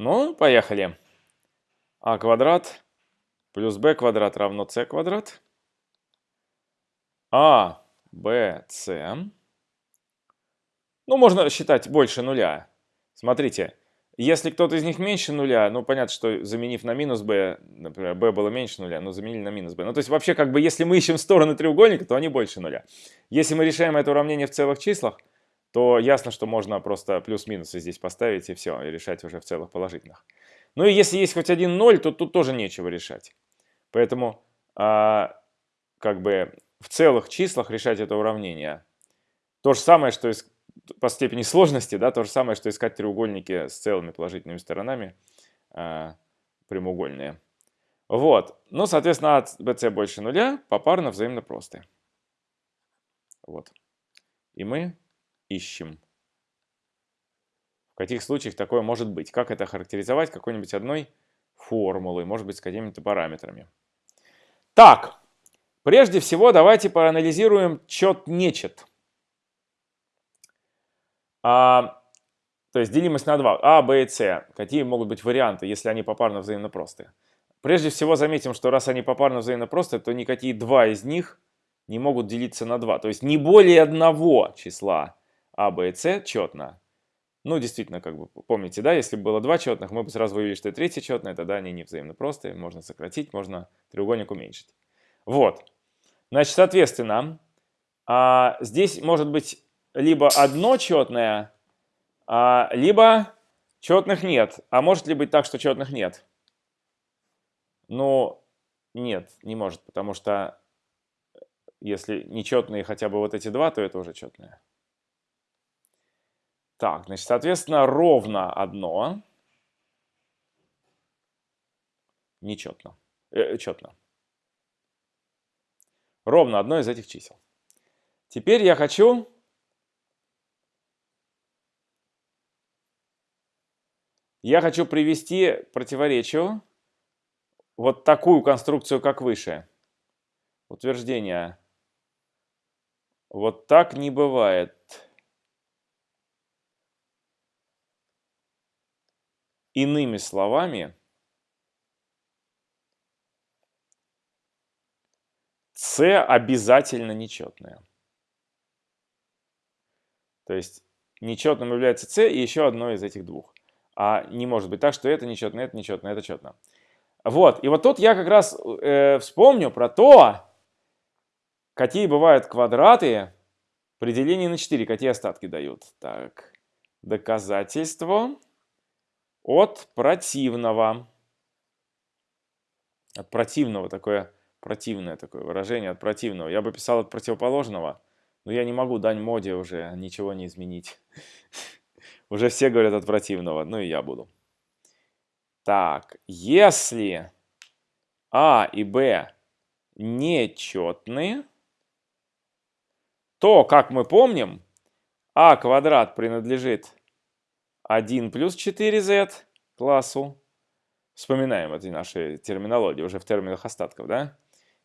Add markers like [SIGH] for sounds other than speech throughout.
Ну, поехали. а квадрат плюс b квадрат равно c квадрат. а, b, c. Ну, можно считать больше нуля. Смотрите, если кто-то из них меньше нуля, ну, понятно, что заменив на минус b, например, b было меньше нуля, но заменили на минус b. Ну, то есть вообще, как бы, если мы ищем стороны треугольника, то они больше нуля. Если мы решаем это уравнение в целых числах, то ясно, что можно просто плюс-минусы здесь поставить и все, и решать уже в целых положительных. Ну и если есть хоть один ноль, то тут тоже нечего решать. Поэтому а, как бы в целых числах решать это уравнение. То же самое, что из, по степени сложности, да, то же самое, что искать треугольники с целыми положительными сторонами а, прямоугольные. Вот. Ну, соответственно, от BC больше нуля попарно взаимно простые. Вот. И мы ищем. В каких случаях такое может быть? Как это характеризовать какой-нибудь одной формулой, может быть, с какими-то параметрами. Так, прежде всего давайте проанализируем чет-нечет. А, то есть делимость на 2. А, Б и С. Какие могут быть варианты, если они попарно взаимно простые? Прежде всего заметим, что раз они попарно взаимно простые, то никакие два из них не могут делиться на 2. То есть не более одного числа а, Б и С четно. Ну, действительно, как бы, помните, да, если было два четных, мы бы сразу выявили, что и третье четное, тогда они не взаимно простые, можно сократить, можно треугольник уменьшить. Вот. Значит, соответственно, а, здесь может быть либо одно четное, а, либо четных нет. А может ли быть так, что четных нет? Ну, нет, не может, потому что если нечетные хотя бы вот эти два, то это уже четные. Так, значит, соответственно, ровно одно. Нечетно. Э, четно. Ровно одно из этих чисел. Теперь я хочу я хочу привести к противоречию вот такую конструкцию, как выше. Утверждение. Вот так не бывает. Иными словами, С обязательно нечетное. То есть нечетным является С и еще одно из этих двух. А не может быть так, что это нечетно, это нечетно, это четно. Вот, и вот тут я как раз э, вспомню про то, какие бывают квадраты при делении на 4, какие остатки дают. Так, доказательство от противного. От противного такое противное такое выражение, от противного. Я бы писал от противоположного, но я не могу дань моде уже ничего не изменить. [LAUGHS] Уже все говорят от противного, ну и я буду. Так, если А и Б нечетные, то, как мы помним, А квадрат принадлежит 1 плюс 4z классу. Вспоминаем эти наши терминологии уже в терминах остатков, да?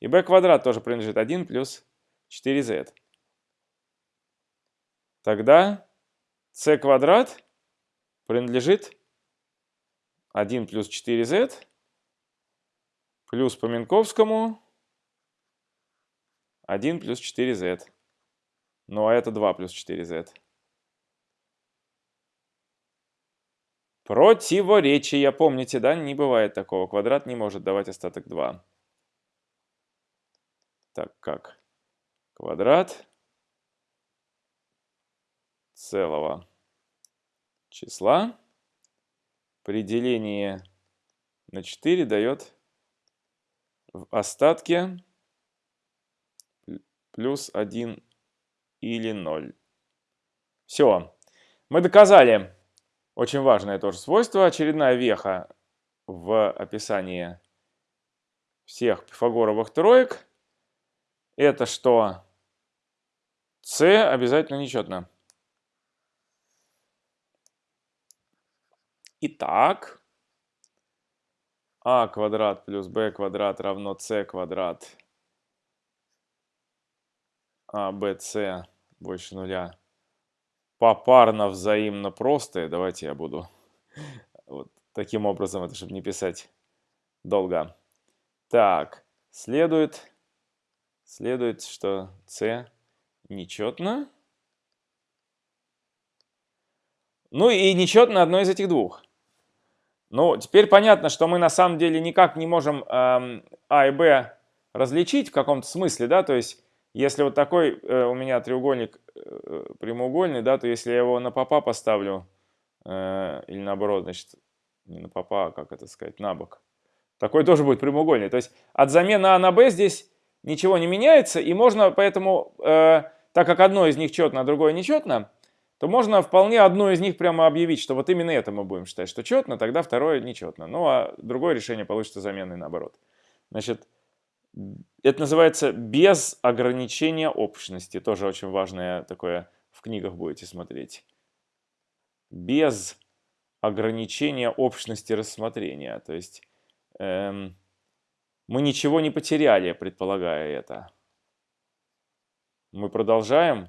И b квадрат тоже принадлежит 1 плюс 4z. Тогда c квадрат принадлежит 1 плюс 4z плюс по Минковскому 1 плюс 4z. Ну а это 2 плюс 4z. Противоречия. Помните, да? Не бывает такого. Квадрат не может давать остаток 2. Так как квадрат целого числа при делении на 4 дает в остатке плюс 1 или 0. Все. Мы доказали очень важное тоже свойство, очередная веха в описании всех пифагоровых троек, это что? C обязательно нечетно. Итак, а квадрат плюс b квадрат равно c квадрат, а bc больше нуля попарно взаимно простые. Давайте я буду [LAUGHS] вот таким образом, это чтобы не писать долго. Так, следует, следует, что c нечетно. Ну и нечетно одно из этих двух. Ну, теперь понятно, что мы на самом деле никак не можем эм, А и Б различить в каком-то смысле, да, то есть если вот такой э, у меня треугольник э, прямоугольный, да, то если я его на попа поставлю, э, или наоборот, значит, не на попа, а как это сказать, на бок, такой тоже будет прямоугольный. То есть от замены А на Б здесь ничего не меняется, и можно поэтому, э, так как одно из них четно, а другое нечетно, то можно вполне одно из них прямо объявить, что вот именно это мы будем считать, что четно, тогда второе нечетно. Ну а другое решение получится заменой наоборот. Значит, это называется без ограничения общности. Тоже очень важное такое в книгах будете смотреть. Без ограничения общности рассмотрения. То есть эм, мы ничего не потеряли, предполагая это. Мы продолжаем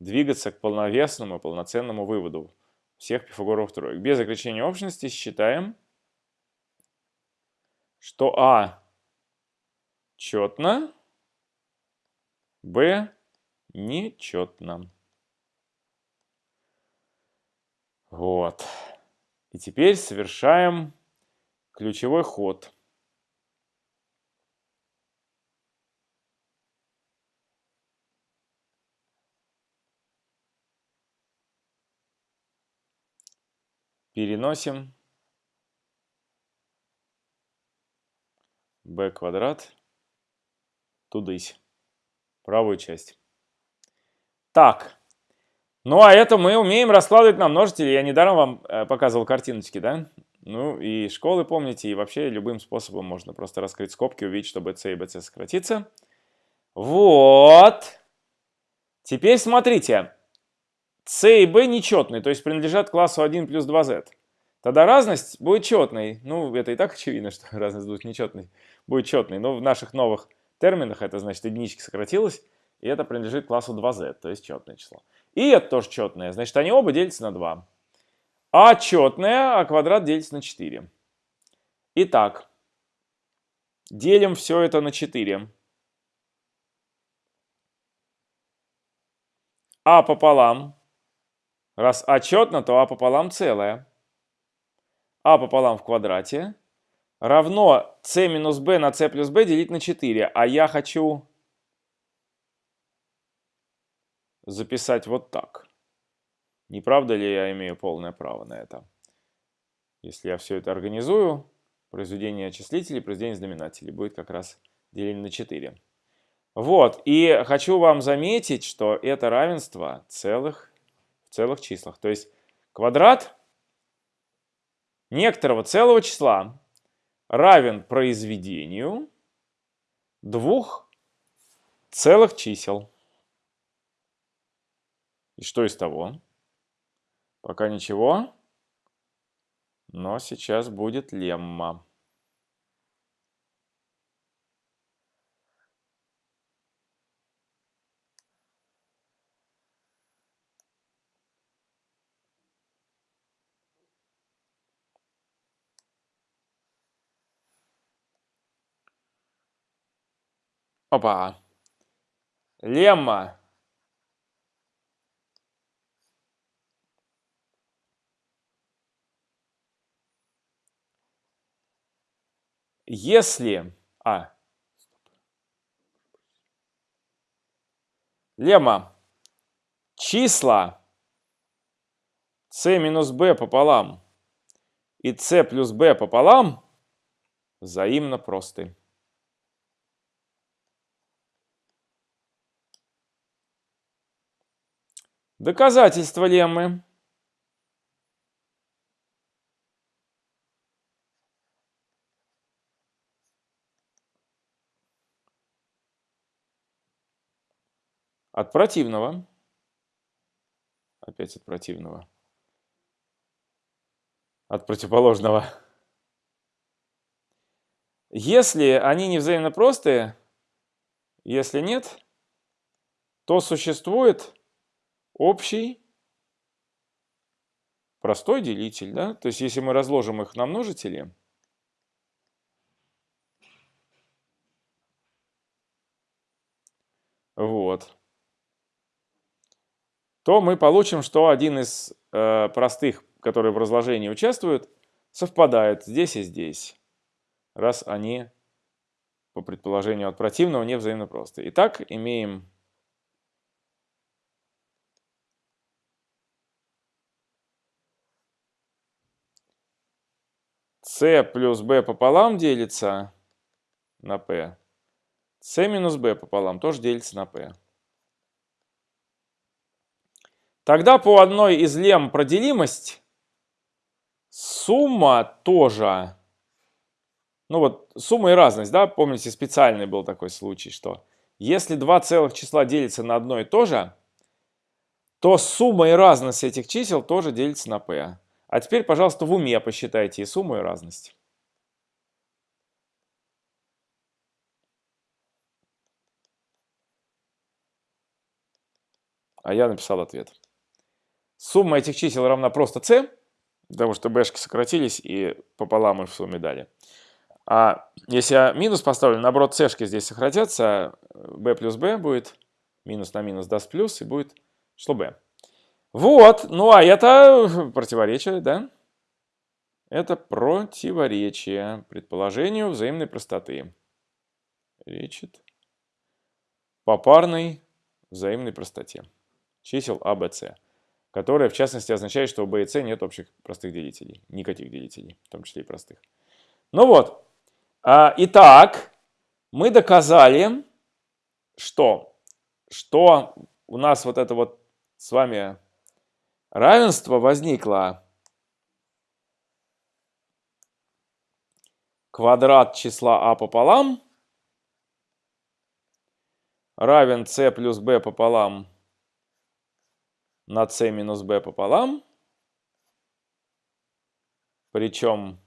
двигаться к полновесному, полноценному выводу всех пифагоровых троек. Без ограничения общности считаем, что А четно, Б нечетно. Вот. И теперь совершаем ключевой ход. Переносим b квадрат тудысь, правую часть. Так, ну а это мы умеем раскладывать на множители. Я недаром вам э, показывал картиночки, да? Ну и школы помните, и вообще любым способом можно просто раскрыть скобки, увидеть, что BC и BC сократится. Вот. Теперь смотрите. C и B нечетные, то есть принадлежат классу 1 плюс 2Z. Тогда разность будет четной. Ну, это и так очевидно, что [LAUGHS] разность будет нечетной. Будет четной. Но в наших новых терминах это значит единички сократилось, и это принадлежит классу 2z, то есть четное число. И это тоже четное, значит они оба делятся на 2. А четное, а квадрат делится на 4. Итак, делим все это на 4. А пополам. Раз А четно, то А пополам целое. А пополам в квадрате равно c минус b на c плюс b делить на 4. А я хочу записать вот так. Не правда ли я имею полное право на это? Если я все это организую, произведение числителей, произведение знаменателей будет как раз деление на 4. Вот, и хочу вам заметить, что это равенство целых, в целых числах. То есть квадрат некоторого целого числа равен произведению двух целых чисел. И что из того? Пока ничего, но сейчас будет лемма. Опа. Лемма. Если... А. Лемма. Числа c минус b пополам и c плюс b пополам взаимно просты. Доказательство леммы. От противного. Опять от противного. От противоположного. Если они не взаимно простые, если нет, то существует общий простой делитель, да? То есть если мы разложим их на множители, вот, то мы получим, что один из э, простых, которые в разложении участвуют, совпадает здесь и здесь, раз они, по предположению от противного, не взаимно просты. Итак, имеем c плюс b пополам делится на p. c минус b пополам тоже делится на p. Тогда по одной из лем проделимость сумма тоже, ну вот сумма и разность, да, помните, специальный был такой случай, что если два целых числа делятся на одно и то же, то сумма и разность этих чисел тоже делится на p. А теперь, пожалуйста, в уме посчитайте и сумму, и разность. А я написал ответ. Сумма этих чисел равна просто c, потому что b'шки сократились и пополам мы в сумме дали. А если я минус поставлю, наоборот, c-шки здесь сократятся, b плюс b будет, минус на минус даст плюс, и будет что b. Вот, ну а это противоречие, да? Это противоречие предположению взаимной простоты. Речит по парной взаимной простоте чисел а, b, c которая в частности означает, что у b и c нет общих простых делителей, никаких делителей, в том числе и простых. Ну вот, а, итак, мы доказали, что, что у нас вот это вот с вами равенство возникло квадрат числа а пополам равен c плюс b пополам на c минус b пополам. Причем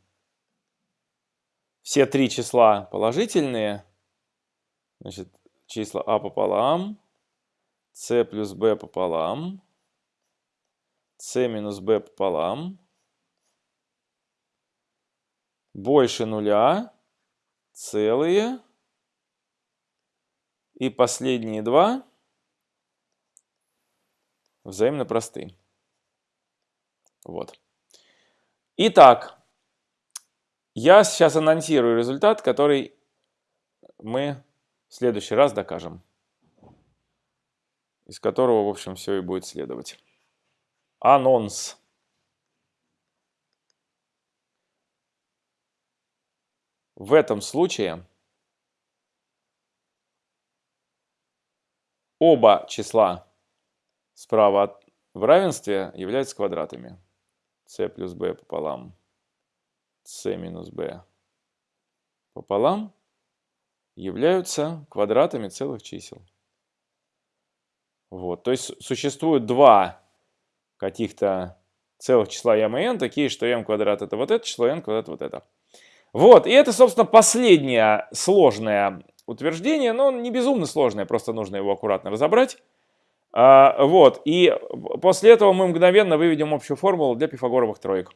все три числа положительные. Значит, числа а пополам, c плюс b пополам, c минус b пополам, больше нуля, целые, и последние два взаимно просты. Вот. Итак, я сейчас анонсирую результат, который мы в следующий раз докажем. Из которого, в общем, все и будет следовать. Анонс. В этом случае оба числа справа в равенстве являются квадратами. c плюс b пополам c минус b пополам являются квадратами целых чисел. Вот, то есть существует два каких-то целых числа m и n, такие, что m квадрат это вот это число, n квадрат вот это. Вот, и это, собственно, последнее сложное утверждение, но не безумно сложное, просто нужно его аккуратно разобрать. А, вот, и после этого мы мгновенно выведем общую формулу для пифагоровых троек.